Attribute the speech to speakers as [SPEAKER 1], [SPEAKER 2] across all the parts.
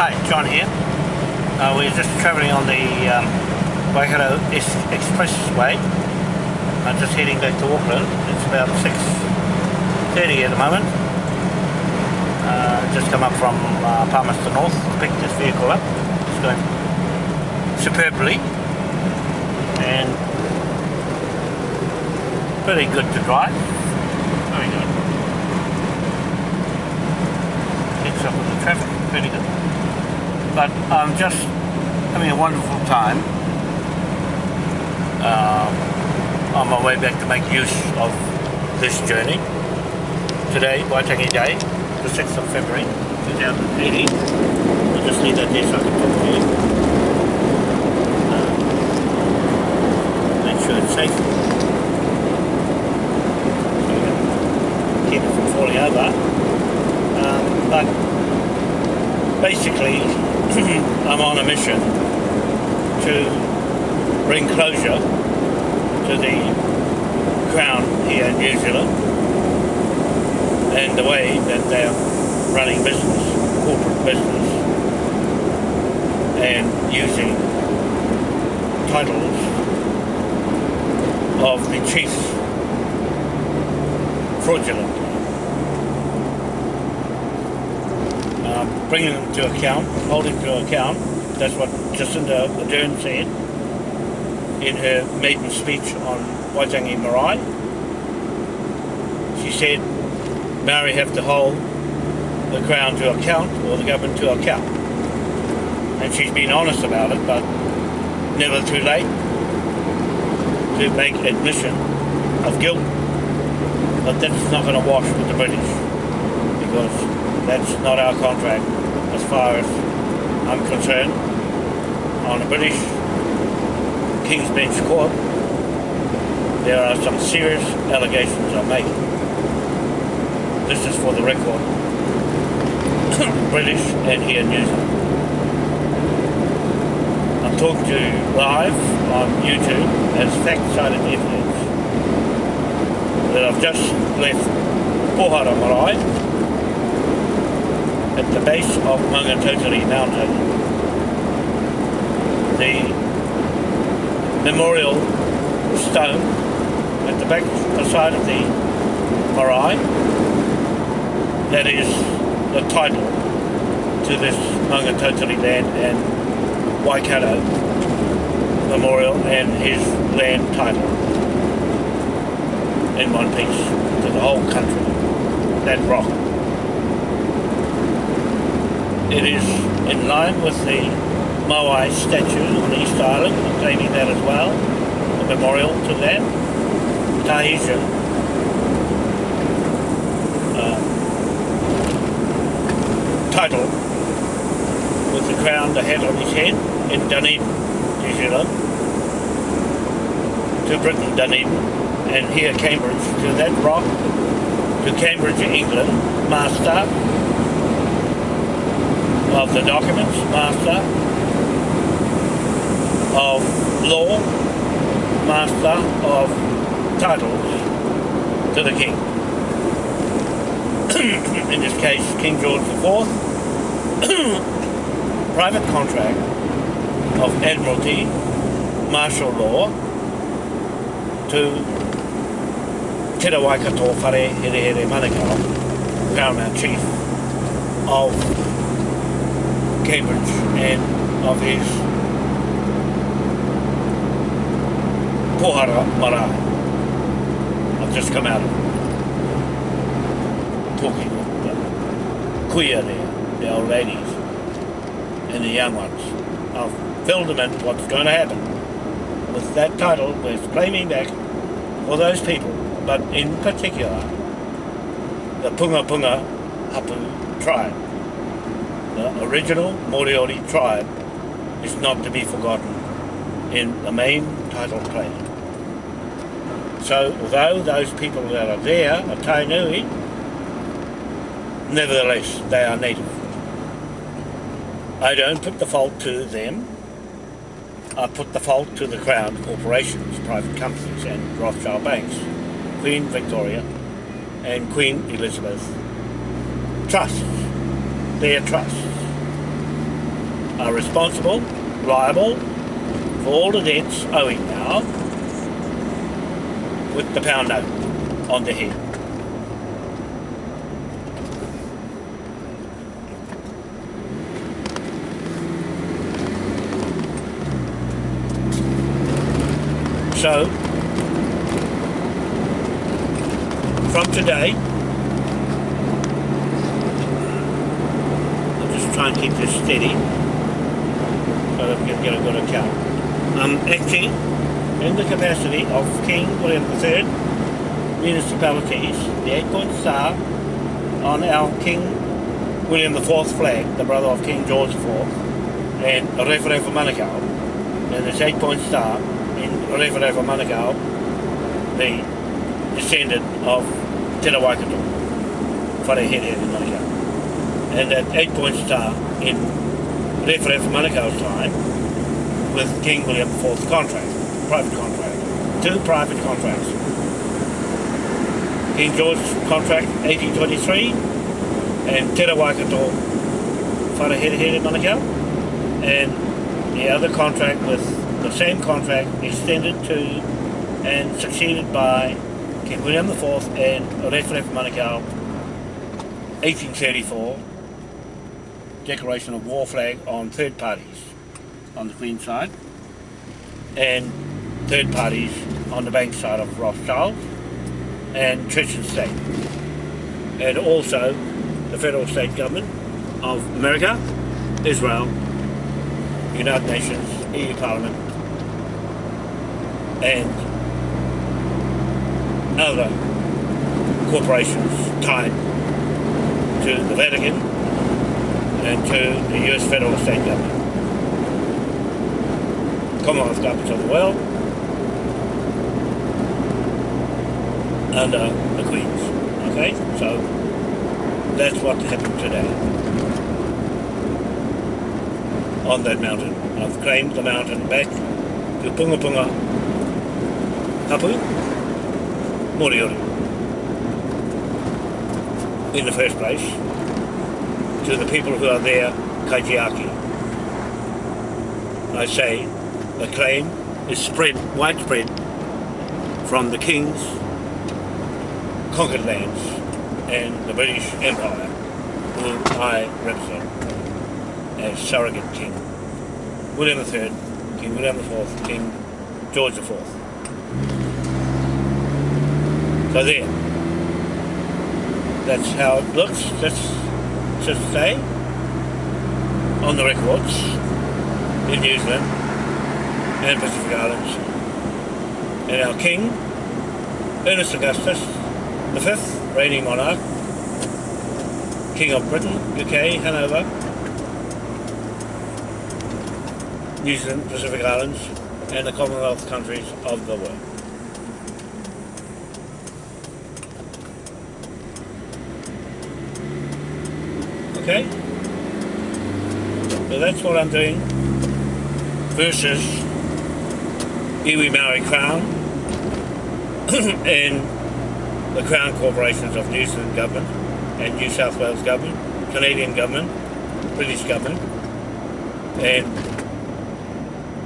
[SPEAKER 1] Hi, John here. Uh, we're just travelling on the um, Waikato Ex- Expressway. I'm just heading back to Auckland. It's about 6.30 at the moment. Uh, just come up from uh, Palmerston North to pick this vehicle up. It's going superbly and pretty good to drive. Very good. Gets up with the traffic, pretty good. But I'm just having a wonderful time um, on my way back to make use of this journey. Today, Waitangi Day, the 6th of February 2018. I'll just leave that there so I can talk to you. Uh, make sure it's safe. So keep it from falling over. Um, but basically, I'm on a mission to bring closure to the Crown here in New Zealand and the way that they're running business, corporate business, and using titles of the chiefs fraudulent. Uh, bringing them to account, holding to account, that's what Jacinda Ardern said in her maiden speech on Waitangi Marae. She said Maori have to hold the Crown to account or the government to account. And she's been honest about it, but never too late to make admission of guilt. But that's not going to wash with the British because that's not our contract as far as I'm concerned. On the British King's Bench Court, there are some serious allegations I'm making this is for the record. British and here New Zealand. I'm talking to you live on YouTube as fact-cited evidence that I've just left Pohara Marae at the base of Maungatautari Mountain. The memorial stone at the back the side of the marae that is the title to this Maungatautari land and Waikato Memorial and his land title in one piece to the whole country, that rock. It is in line with the Moai statue on Easter Island, I'm claiming that as well, a memorial to them. Tahitian uh, title with the crown, the hat on his head in Dunedin, New Zealand, to Britain, Dunedin, and here Cambridge, to that rock, to Cambridge, England, master of the documents, master of law, master of titles to the king. in this case King George IV, private contract of Admiralty martial law to Te Waikato Whare Here Here Manukau, Paramount Chief of Cambridge and of his Pohara Marae. I've just come out of talking with the kuia there the old ladies and the young ones. I've filled them in what's going to happen. With that title, we're claiming back for those people, but in particular, the Punga Punga Hapu tribe. The original Moriori tribe is not to be forgotten in the main title claim. So although those people that are there are Tainui, nevertheless they are native. I don't put the fault to them. I put the fault to the Crown corporations, private companies and Rothschild banks, Queen Victoria and Queen Elizabeth trusts, their trusts. Are responsible, liable for all the debts owing now with the pound note on the head. So, from today, I'll just try and keep this steady so that we can get a good account. I'm acting um, in the capacity of King William III municipalities, the eight-point star on our King William IV flag, the brother of King George IV, and Rewharewha Manukau, and this eight-point star in Rewharewha Manukau, the descendant of Te Waikato, Wharehere in Manukau. And that eight-point star in Rewharewha Manukau's time with King William IV's contract, private contract, two private contracts. King George's contract 1823 and Te Waikato Wharehere in Manukau and the other contract with the same contract extended to and succeeded by King William IV and Rewharewha Manukau 1834 declaration of war flag on third parties on the Queen side and third parties on the bank side of Rothschild and Church and State. And also the federal state government of America, Israel, United Nations, EU Parliament and other corporations tied to the Vatican and to the US federal state government. Commonwealth governments of the world under uh, the Queens. Okay, so that's what happened today on that mountain. I've claimed the mountain back to Punga Punga Tapu, Moriori. In the first place, to the people who are there, Kaitiaki. I say the claim is spread, widespread, from the kings, conquered lands, and the British Empire, who I represent as surrogate king. William III, King William IV, King George IV. So there. That's how it looks, let's just say, on the records in New Zealand and Pacific Islands. And our King, Ernest Augustus, the fifth reigning monarch, King of Britain, UK, Hanover, New Zealand, Pacific Islands, and the Commonwealth countries of the world. Okay? So that's what I'm doing versus Iwi Maori Crown and the Crown corporations of New Zealand government and New South Wales government, Canadian government, British government and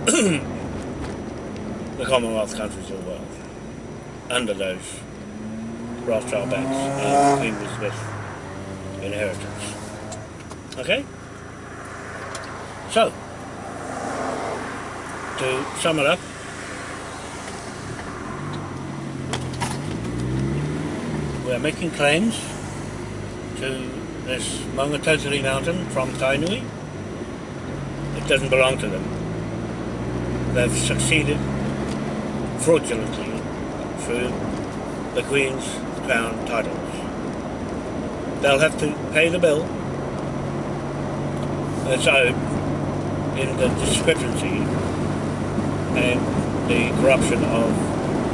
[SPEAKER 1] the Commonwealth countries of the world under those Rothschild banks and Queen Elizabeth inheritance. Okay? So, to sum it up, we are making claims to this Maungatautari mountain from Tainui. It doesn't belong to them. They've succeeded fraudulently through the Queen's Crown titles. They'll have to pay the bill owed in the discrepancy and the corruption of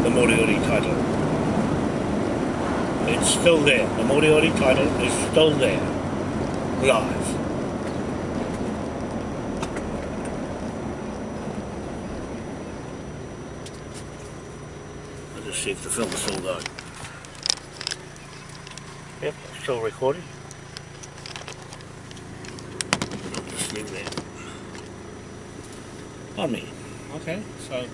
[SPEAKER 1] the Moriori title. It's still there. The Moriori title is still there, live. I'll just see if the film is still going. Yep, still recording. leave that. On me. Okay, so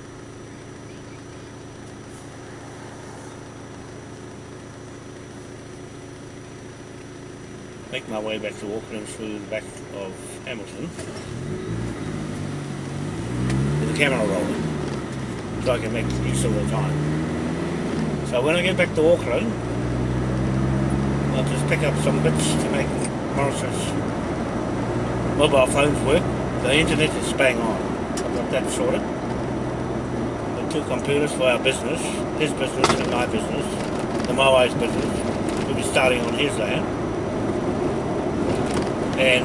[SPEAKER 1] make my way back to Auckland through the back of Hamilton with the camera rolling so I can make use of the time. So when I get back to Auckland I'll just pick up some bits to make Morris's mobile phones work. The internet is bang on. I've got that sorted. The two computers for our business, his business and my business, the Moai's business. We'll be starting on his land. And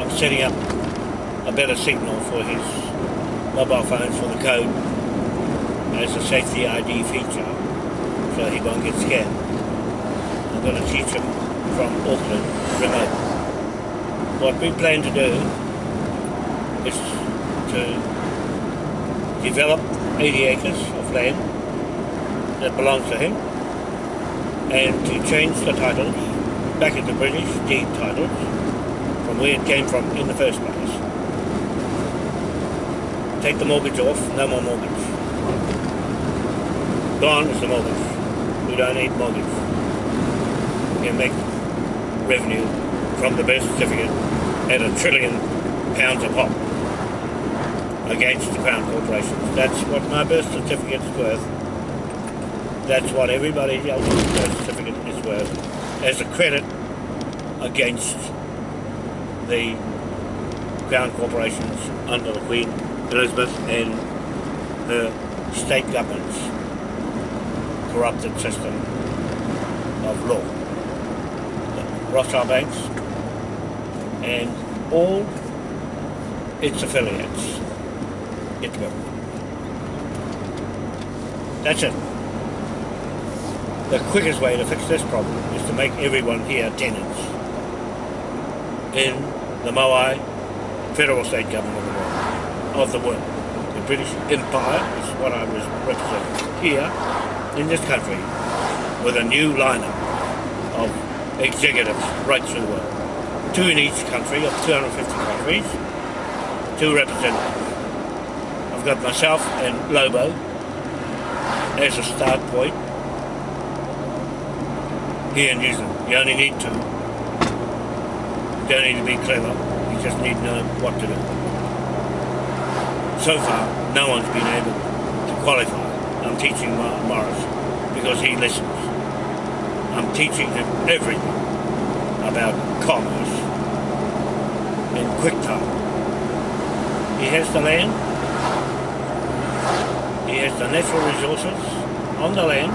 [SPEAKER 1] I'm setting up a better signal for his mobile phones for the code as a safety ID feature so he won't get scared. I'm going to teach him from Auckland remote. What we plan to do is to develop 80 acres of land that belongs to him and to change the titles back into British deed titles from where it came from in the first place. Take the mortgage off, no more mortgage. Gone is the mortgage. We don't need mortgage. We can make revenue from the birth certificate at a trillion pounds a pop against the Crown corporations. That's what my birth certificate is worth. That's what everybody else's birth certificate is worth as a credit against the Crown corporations under the Queen Elizabeth and her state governments corrupted system of law. Rothschild banks and all its affiliates. It will. That's it. The quickest way to fix this problem is to make everyone here tenants in the Moai federal state government of the world. Of the world. The British Empire is what I was representing here in this country with a new lineup of executives right through the world. Two in each country of 250 countries, two representatives. I've got myself and Lobo as a start point here in New Zealand. You only need to. You don't need to be clever, you just need to know what to do. So far, no one's been able to qualify I'm teaching Morris because he listens. I'm teaching him everything about commerce in quick time. He has the land, he has the natural resources on the land,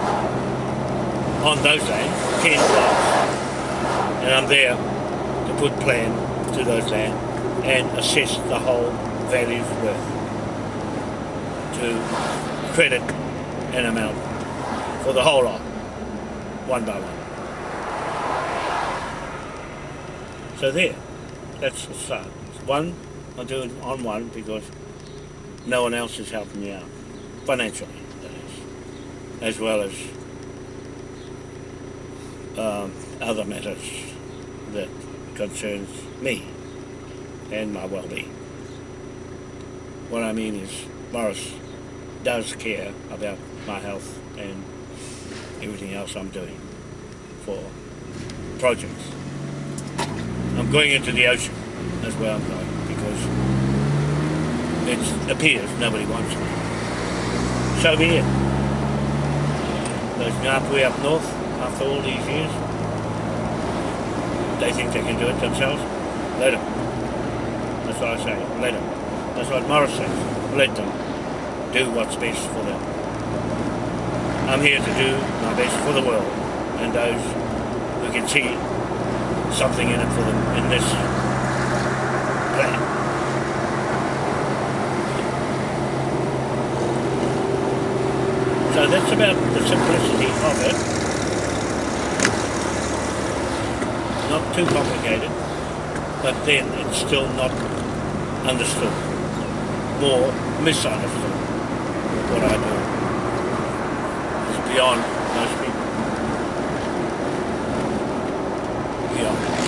[SPEAKER 1] on those lands, 10 blocks, and I'm there to put plan to those land and assess the whole value's worth to credit an amount for the whole lot, one by one. So there, that's the start. One, I do it on one because no one else is helping me out, financially, that is, as well as um, other matters that concerns me and my well-being. What I mean is, Morris does care about my health and everything else I'm doing for projects. I'm going into the ocean, that's where I'm going, because it appears nobody wants me. So be it. Those Ngāpuhi up north, after all these years, they think they can do it themselves. Let them. That's what I say, let them. That's what Morris says, let them do what's best for them. I'm here to do my best for the world and those who can see something in it for them in this plan. So that's about the simplicity of it. Not too complicated, but then it's still not understood. More misunderstood what I do. It's beyond most people. Beyond.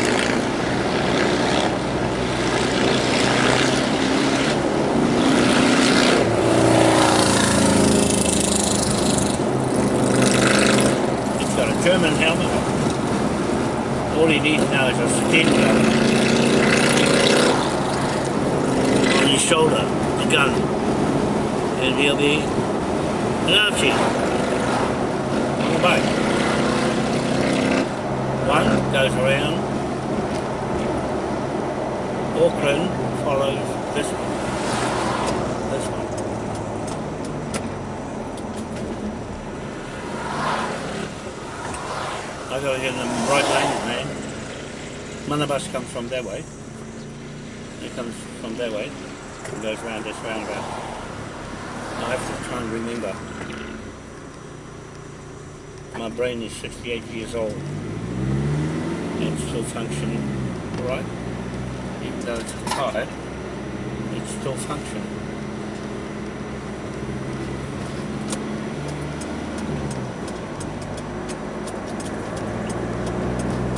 [SPEAKER 1] Now is a steam gun on his shoulder, a gun. And he'll be an. All back. One goes around. Auckland follows this one. This one. I gotta get in the right lane, man. Manabus comes from their way. It comes from their way and goes round this roundabout. I have to try and remember. My brain is 68 years old and still functioning alright. Even though it's tired, it's still functioning.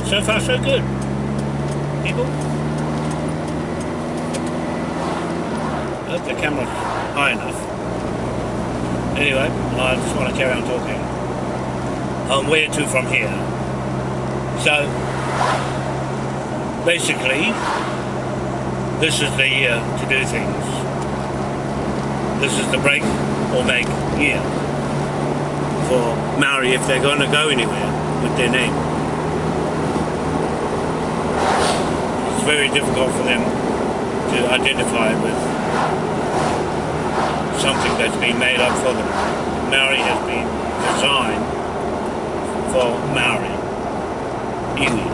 [SPEAKER 1] So far so good. People? I hope the camera's high enough. Anyway, I just want to carry on talking. On where to from here. So, basically, this is the year to do things. This is the break or make year for Maori if they're going to go anywhere with their name. Very difficult for them to identify with something that's been made up for them. Maori has been designed for Maori. Iwi.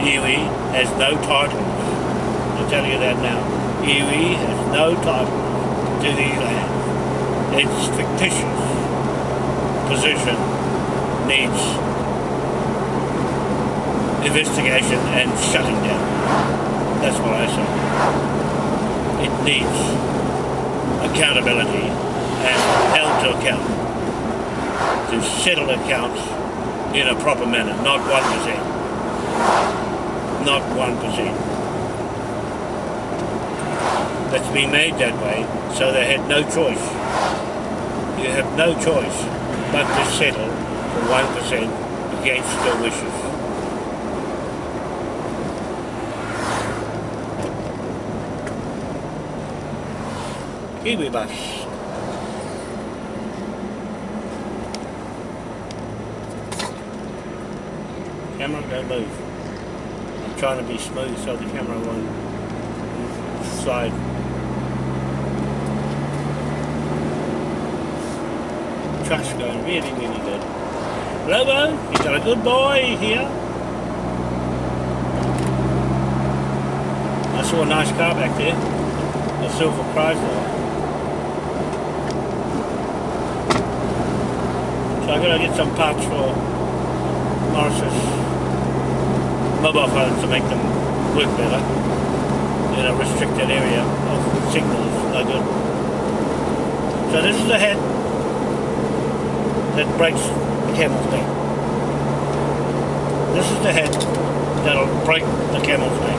[SPEAKER 1] Iwi has no titles. I'll tell you that now. Iwi has no titles to these lands. Its fictitious position needs investigation and shutting down. That's what I say. It needs accountability and held to account to settle accounts in a proper manner, not 1%. Not 1%. That's been made that way, so they had no choice. You have no choice but to settle for 1% against their wishes. Kiwi bus. Camera, don't move. I'm trying to be smooth so the camera won't slide. Trash going really, really good. Lobo, you got a good boy here. I saw a nice car back there. A silver Chrysler. So I'm gonna get some parts for Morris's mobile phones to make them work better in a restricted area of signals. No good. So this is the head that breaks the camel's neck. This is the head that'll break the camel's neck.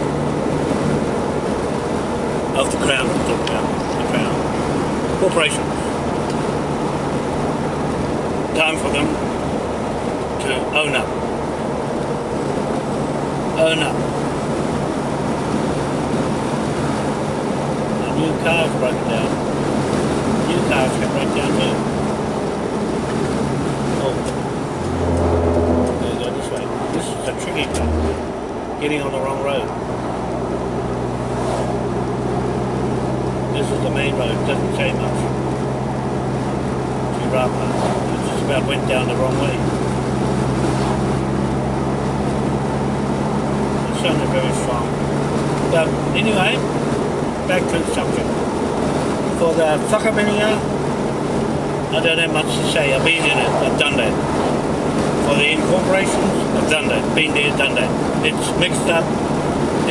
[SPEAKER 1] Of the crown, talking about. The crown. Corporations. Time for them to own up. Own up. New car's broken down. New cars can break down here. Oh. Go this way. This is a tricky part. Getting on the wrong road. This is the main road, doesn't say much. Chirapa. About went down the wrong way. It sounded very strong. But anyway, back to the subject. For the whakaminia, I don't have much to say. I've been in it, I've done that. For the incorporations, I've done that. Been there, done that. It's mixed up.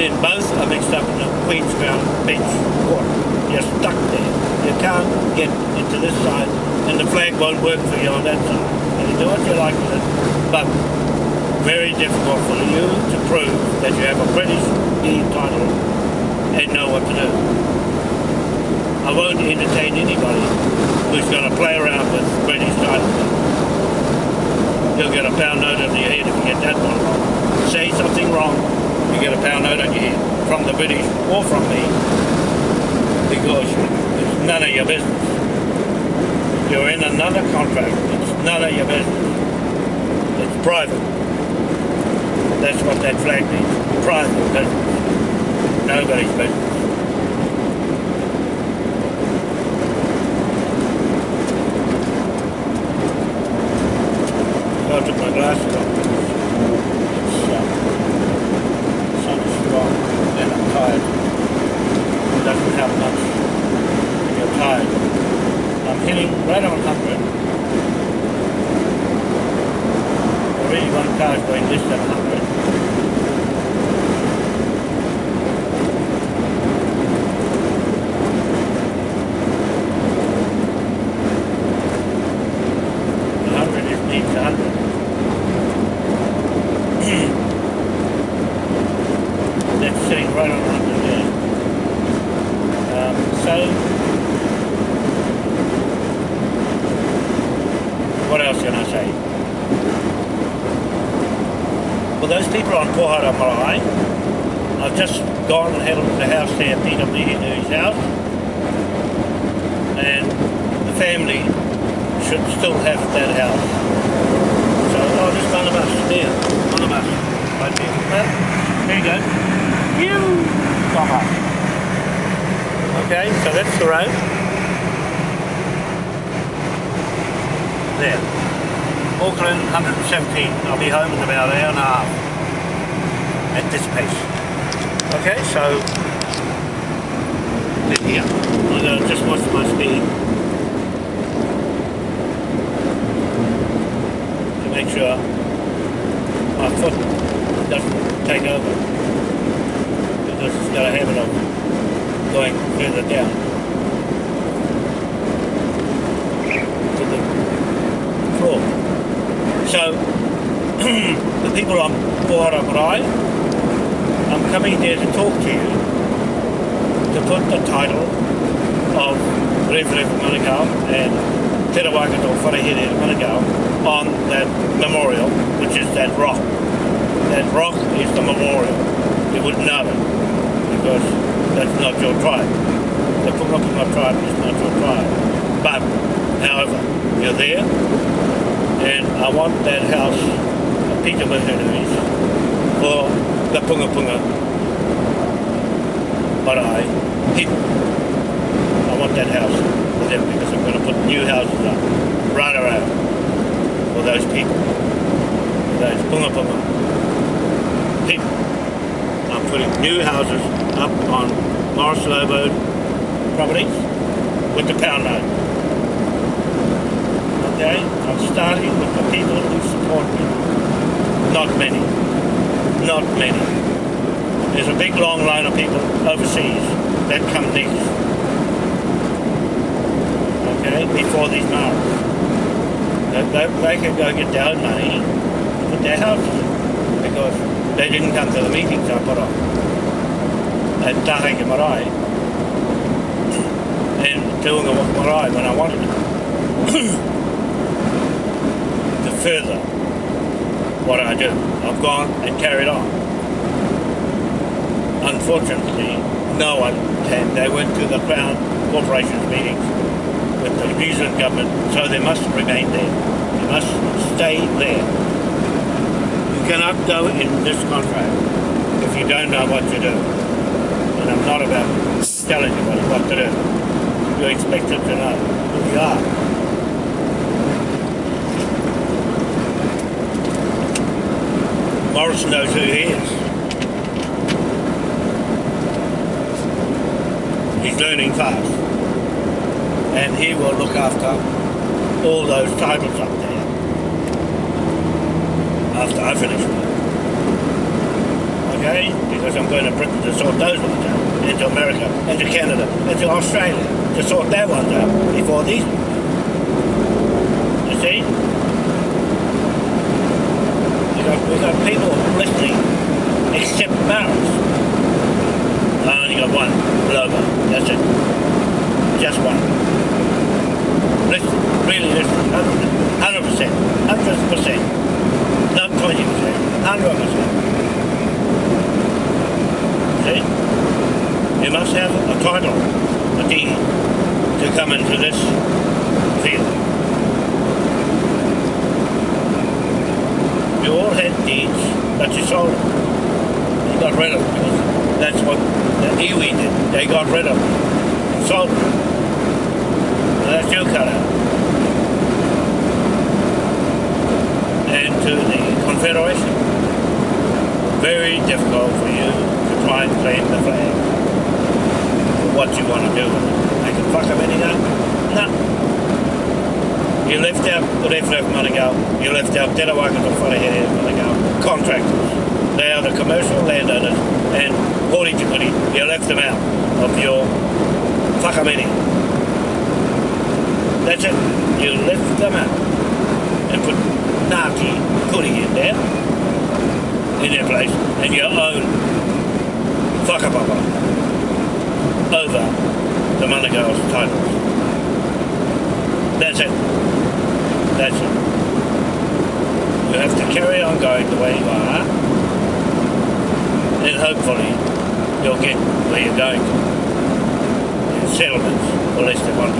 [SPEAKER 1] In both are mixed up in the Queen's Crown bench court. You're stuck there. You can't get into this side and the flag won't work for you on that side. You do what you like with it, but very difficult for you to prove that you have a British deed title and know what to do. I won't entertain anybody who's going to play around with British titles. You'll get a pound note of your head if you get that one wrong. Say something wrong, you get a pound note on your head from the British or from me because it's none of your business. You're in another contract. It's none of your business. It's private. That's what that flag means. Private business. Nobody's business. I took my glasses off. It's, um, sun is strong and I'm tired. It doesn't help much when you're tired. I'm hitting right on 100. Already one car's going less than 100. The 100 is needs 100. That's sitting right on 100 there. Um, so, what else can I say? Well, those people on Pohara Marae, I've just gone and had a look at the house there, Peter Meady's house, and the family should still have that house. So, oh, there's one of us there, one of us, right there. Well, there you go. You, come on. Okay, so that's the road. There. Auckland, 117. I'll be home in about an hour and a half. At this pace. Okay, so then here. I'm gonna just watch my speed. To make sure my foot doesn't take over. Because it's got a habit of going further down. To the floor. So, the people on Pohara Marae, I'm coming there to talk to you to put the title of Rev Rev Manukau and Te Rawakato Wharehere Manukau on that memorial, which is that rock. That rock is the memorial. You would know it because that's not your tribe. The Punga tribe is not your tribe. But, however, you're there and I want that house of Peter Mahunui's for the Punga Punga Marae people. I want that house for them because I'm going to put new houses up right around for those people, for those people. I'm putting new houses up on Morris Lobo properties with the pound note. Okay, I'm starting with the people who support me. Not many. Not many. There's a big long line of people overseas that come next. Okay, before these marks. They, they, they can go get their own money to put their houses because they didn't come to the meetings I put on at Taheke Marae and doing a marae when I wanted it. to further what I do. I've gone and carried on. Unfortunately, no one came. They went to the Crown Corporations meetings with the New Zealand government, so they must remain there. They must stay there. You cannot go in this contract if you don't know what to do. And I'm not about telling you what, to do. You're expected to know who you are. Morris knows who he is. He's learning fast. And he will look after all those titles up there after I finish work. Okay? Because I'm going to Britain to sort those ones out, into America, into Canada, into Australia, to sort their ones out before these ones. You see? got, we got people listening except Barrows. I only got one logo. That's it. Just one. Listen, really listen. 100%. 100%. Not 20%. 100%. title, a deed, come into this field. You all had deeds, but you sold them. You got rid of them because that's what the iwi did. They got rid of them and sold them. And that's your cut out. And to the Confederation. Very difficult for you to try and claim the flag for what you want to do with it. Make a fuck of anything? No. You left out the Rewharewha Manukau, you left out Te Rawakato Wharehere Manukau, contractors. They are the commercial landowners and Hori Tikuri, you left them out of your whakamene. That's it. You left them out and put Ngāti Kuri in there, in their place, and your own whakapapa over the Manukau's titles. That's it. That's it. You have to carry on going the way you are, and hopefully you'll get where you're going to. Settlements for less than 1%.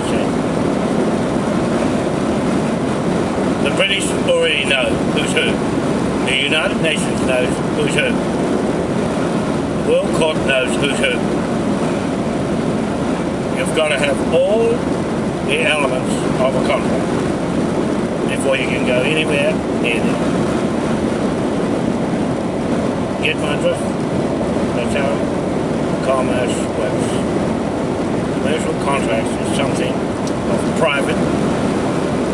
[SPEAKER 1] The British already know who's who. The United Nations knows who's who. Court knows who's who. You've got to have all the elements of a contract before you can go anywhere near them. Get my drift? That's how commerce works. Commercial contracts is something of private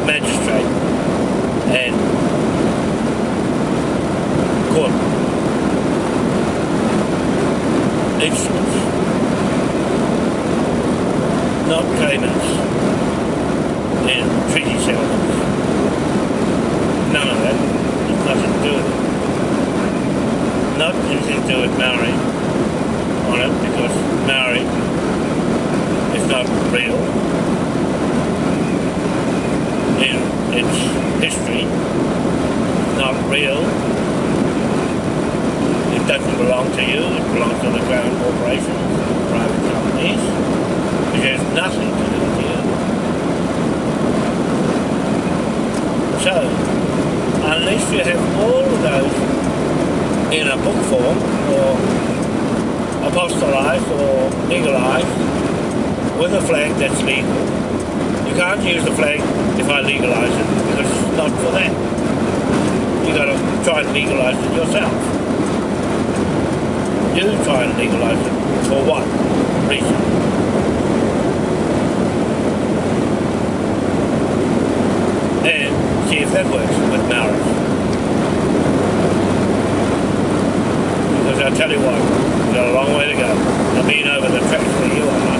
[SPEAKER 1] magistrate and court instruments, not claimants in treaty settlements. None of that. Nothing to do it. Not anything to do with Maori on it because Maori is not real in its history, not real. It doesn't belong to you, it belongs to the Crown corporations, private companies, It has nothing to do with you. So, unless you have all of those in a book form or apostolized or legalized with a flag that's legal, you can't use the flag if I legalise it because it's not for that. You've got to try and legalise it yourself. You try and legalise it for what reason? And see if that works with Maoris. Because I tell you what, we've got a long way to go. I've been over the tracks where you are.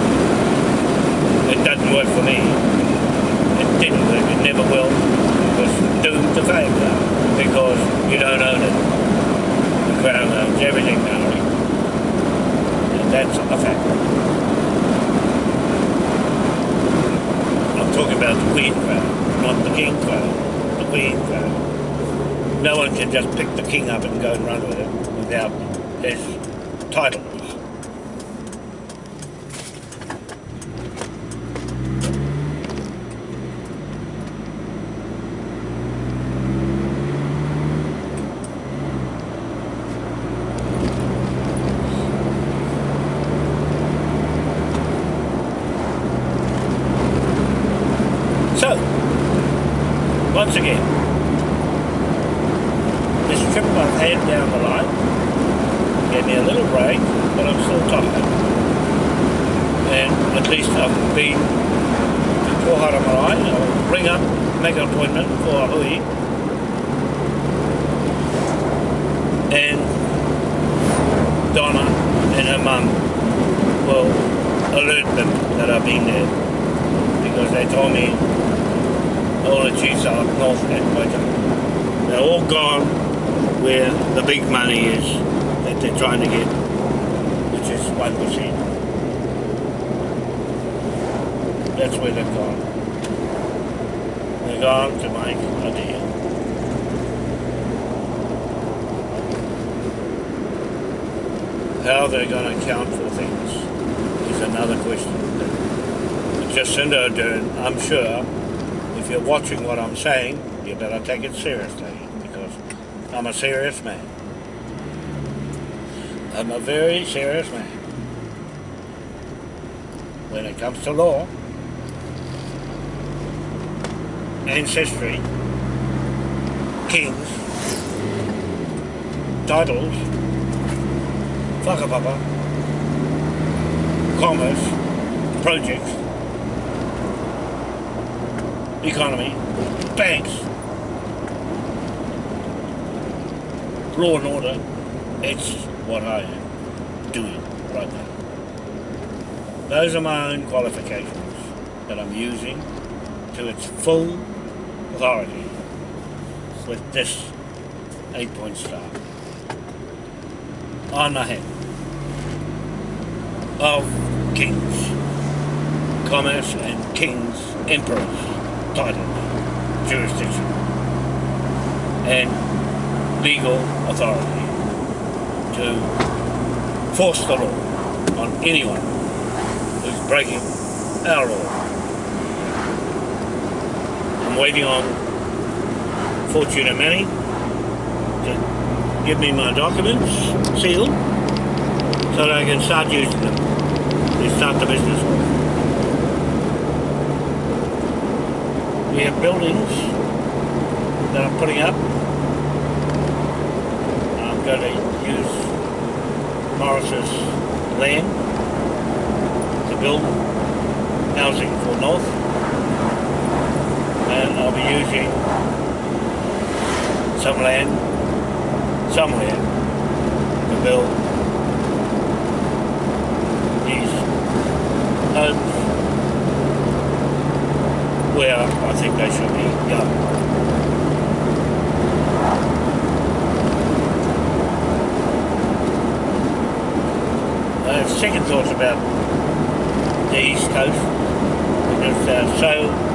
[SPEAKER 1] It doesn't work for me It didn't work, it never will, was doomed to failure because you don't own it. The Crown owns everything now. That's a fact. I'm talking about the Queen Crown, not the King Crown, the Queen Crown. No one can just pick the king up and go and run with it without his title. Trip I've had down the line gave me a little break, but I'm still tired. And at least I've been to Pohara Marae. I'll ring up, make an appointment for hui. And Donna and her mum will alert them that I've been there because they told me all the chiefs are north at Waitangi. They're all gone where the big money is that they're trying to get, which is 1%. That's where they've gone. They're gone to make a deal. How they're going to account for things is another question. Jacinda Ardern, I'm sure, if you're watching what I'm saying, you better take it seriously I'm a serious man. I'm a very serious man. When it comes to law, ancestry, kings, titles, whakapapa, commerce, projects, economy, banks, law and order, it's what I am doing right now. Those are my own qualifications that I'm using to its full authority with this eight-point star on the head of kings, commerce and kings, emperors, titles, jurisdiction, and legal authority to force the law on anyone who's breaking our law. I'm waiting on Fortuna Manning to give me my documents sealed so that I can start using them to start the business. We have buildings that I'm putting up. Going to use Morris's land to build housing for North and I'll be using some land somewhere to build these homes where I think they should be going. Have second thoughts about the East Coast. Because they're uh, so